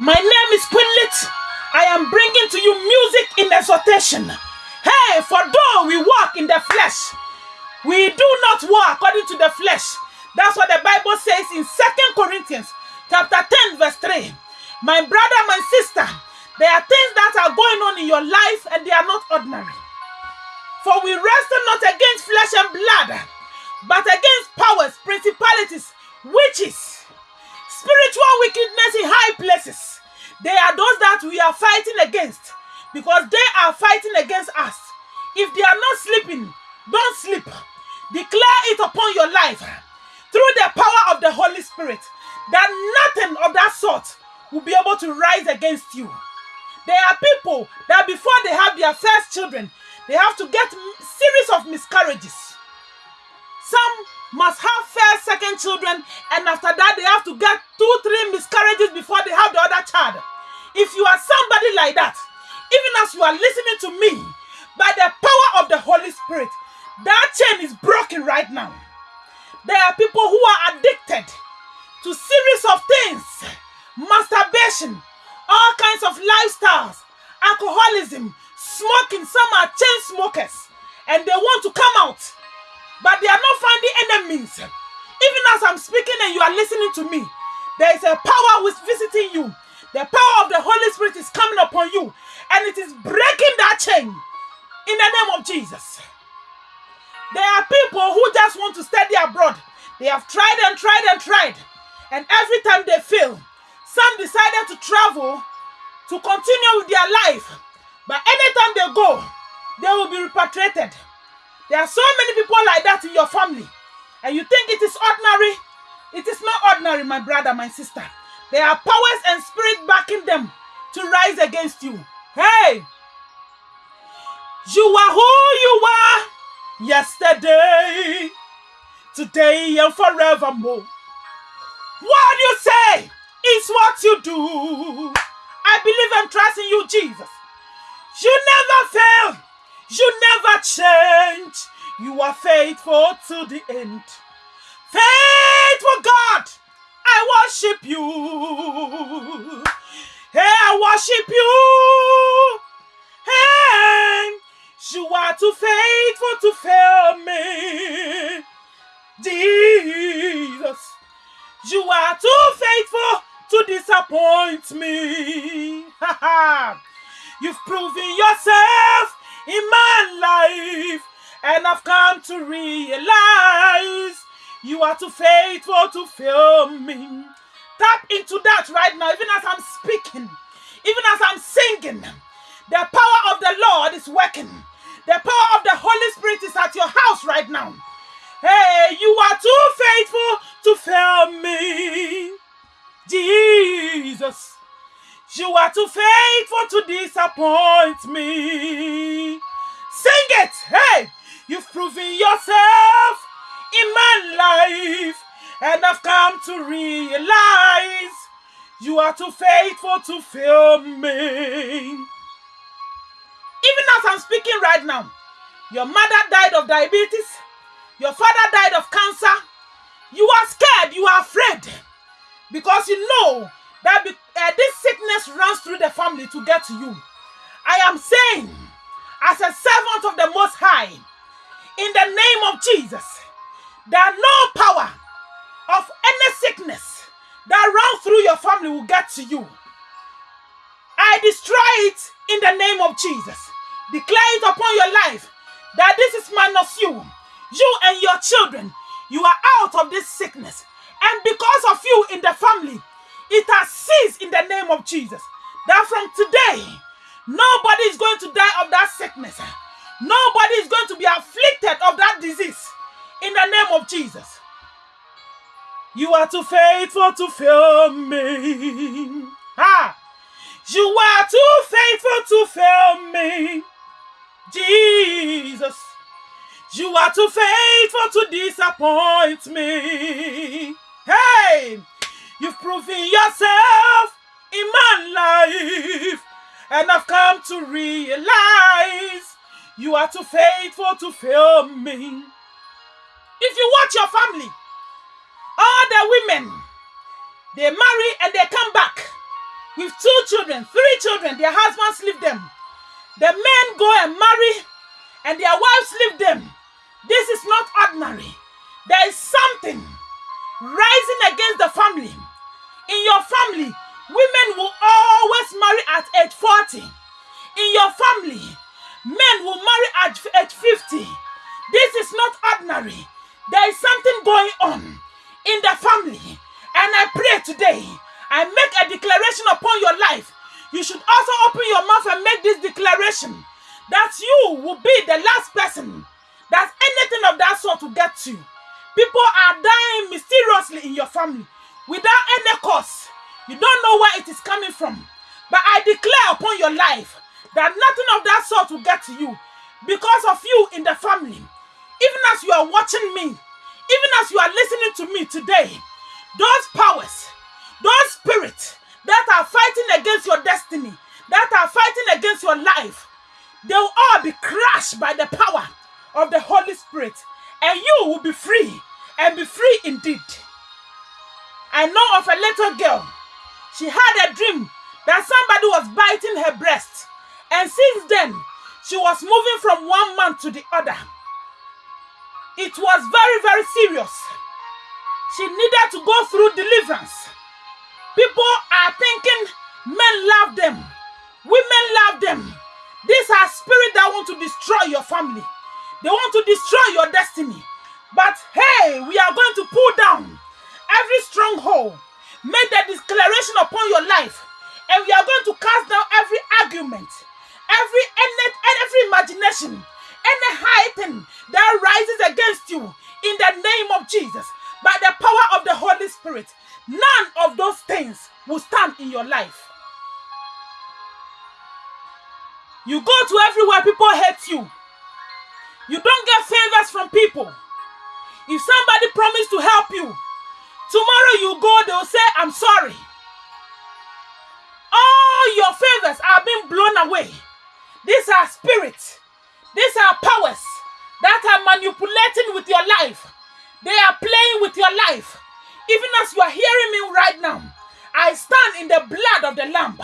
My name is Quinlit. I am bringing to you music in exhortation. Hey, for though we walk in the flesh, we do not walk according to the flesh. That's what the Bible says in Second Corinthians chapter 10, verse 3. My brother, my sister, there are things that are going on in your life and they are not ordinary. For we wrestle not against flesh and blood, but against powers, principalities, witches, spiritual wickedness in high places. They are those that we are fighting against because they are fighting against us. If they are not sleeping, don't sleep. Declare it upon your life through the power of the Holy Spirit that nothing of that sort will be able to rise against you. There are people that before they have their first children, they have to get series of miscarriages. Some must have first, second children, and after that they have to get two, three miscarriages before they have the other child. If you are somebody like that, even as you are listening to me, by the power of the Holy Spirit, that chain is broken right now. There are people who are addicted to series of things, masturbation, all kinds of lifestyles, alcoholism, smoking. Some are chain smokers, and they want to come out, but they are not finding enemies. Even as I'm speaking and you are listening to me, there is a power is visiting you. The power of the Holy Spirit is coming upon you, and it is breaking that chain in the name of Jesus. There are people who just want to study abroad. They have tried and tried and tried, and every time they fail, some decided to travel to continue with their life. But anytime they go, they will be repatriated. There are so many people like that in your family, and you think it is ordinary. It is not ordinary, my brother, my sister. There are powers and spirit backing them to rise against you. Hey, you are who you are yesterday, today, and forevermore. What you say is what you do. I believe and trust in you, Jesus. You never fail. You never change. You are faithful to the end. Faithful God, I worship you. Hey, I worship you. Hey, you are too faithful to fail me. Jesus, you are too faithful to disappoint me. You've proven yourself in my life, and I've come to realize you are too faithful to fail me. Tap into that right now, even as I'm speaking, even as I'm singing. The power of the Lord is working. The power of the Holy Spirit is at your house right now. Hey, you are too faithful to fail me. Jesus, you are too faithful to disappoint me. Sing it. Hey, you've proven yourself in my life, and I've come to realize you are too faithful to fail me. Even as I'm speaking right now, your mother died of diabetes, your father died of cancer. You are scared, you are afraid because you know that uh, this to get to you. I am saying, as a servant of the Most High, in the name of Jesus, that no power of any sickness that runs through your family will get to you. I destroy it in the name of Jesus. Declare it upon your life that this is minus you. You and your children, you are out of this sickness. And because of you in the family, it has ceased in the name of Jesus. That from today, nobody is going to die of that sickness. Nobody is going to be afflicted of that disease in the name of Jesus. You are too faithful to fail me. Ah, you are too faithful to fail me. Jesus, you are too faithful to disappoint me. And I've come to realize you are too faithful to fail me. If you watch your family, all the women, they marry and they come back. with two children, three children, their husbands leave them. The men go and marry and their wives leave them. This is not ordinary. There is something rising against the family. In your family, women will always marry at age 40. In your family, men will marry at age 50. This is not ordinary. There is something going on in the family. And I pray today, I make a declaration upon your life. You should also open your mouth and make this declaration that you will be the last person that anything of that sort will get to. People are dying mysteriously in your family without any cause. You don't know where it is coming from. But I declare upon your life that nothing of that sort will get to you because of you in the family. Even as you are watching me, even as you are listening to me today, those powers, those spirits that are fighting against your destiny, that are fighting against your life, they will all be crushed by the power of the Holy Spirit, and you will be free and be free indeed. I know of a little girl. She had a dream that somebody was biting her breast, and since then, she was moving from one man to the other. It was very, very serious. She needed to go through deliverance. People are thinking men love them, women love them. These are spirits that want to destroy your family. They want to destroy your destiny. But hey, we are going to pull down every stronghold. Make the declaration upon your life. And we are going to cast down every argument, every and every imagination, any high thing that rises against you in the name of Jesus. By the power of the Holy Spirit, none of those things will stand in your life. You go to everywhere, people hate you. You don't get favors from people. If somebody promised to help you, tomorrow you go, they'll say, I'm sorry. All your favors are being blown away. These are spirits. These are powers that are manipulating with your life. They are playing with your life. Even as you are hearing me right now, I stand in the blood of the Lamb.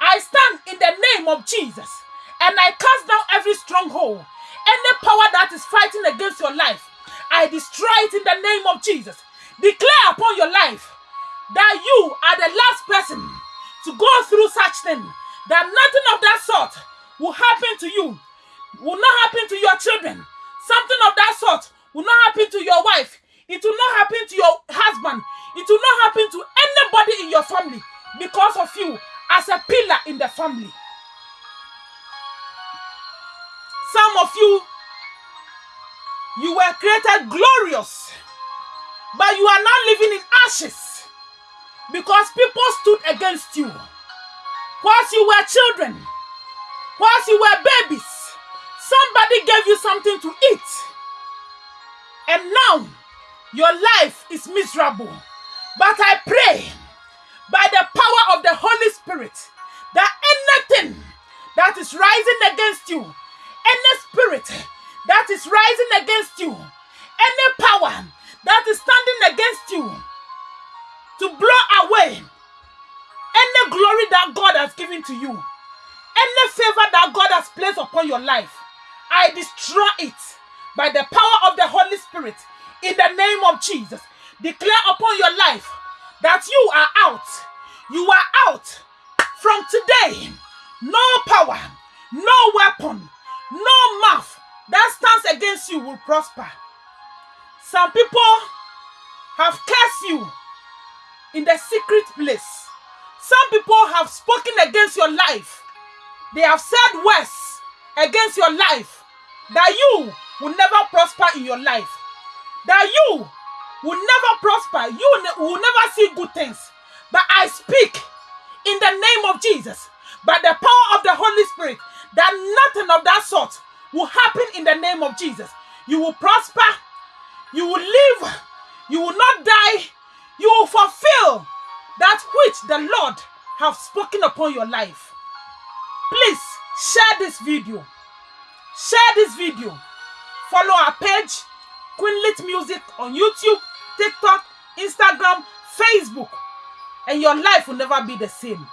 I stand in the name of Jesus and I cast down every stronghold any power that is fighting against your life, I destroy it in the name of Jesus. Declare upon your life that you are the last person to go through such thing, that nothing of that sort will happen to you, will not happen to your children. Something of that sort will not happen to your wife. It will not happen to your husband. It will not happen to anybody in your family because of you as a pillar in the family. Some of you, you were created glorious, but you are now living in ashes because people stood against you. Whilst you were children, whilst you were babies, somebody gave you something to eat. And now your life is miserable. But I pray by the power of the Holy Spirit that anything that is rising against you, any spirit that is rising against you, any power that is standing against you to blow away any glory that God has given to you, any favor that God has placed upon your life, I destroy it by the power of the Holy Spirit in the name of Jesus. Declare upon your life that you are out. You are out from today. No power, no weapon, no mouth that stands against you will prosper. Some people have cursed you in the secret place. Some people have spoken against your life. They have said words against your life that you will never prosper in your life. That you will never prosper. You will never see good things. But I speak in the name of Jesus by the power of the Holy Spirit that nothing of that sort will happen in the name of Jesus. You will prosper, you will live, you will not die, you will fulfill that which the Lord have spoken upon your life. Please share this video. Share this video. Follow our page, Queenlit Music on YouTube, TikTok, Instagram, Facebook, and your life will never be the same.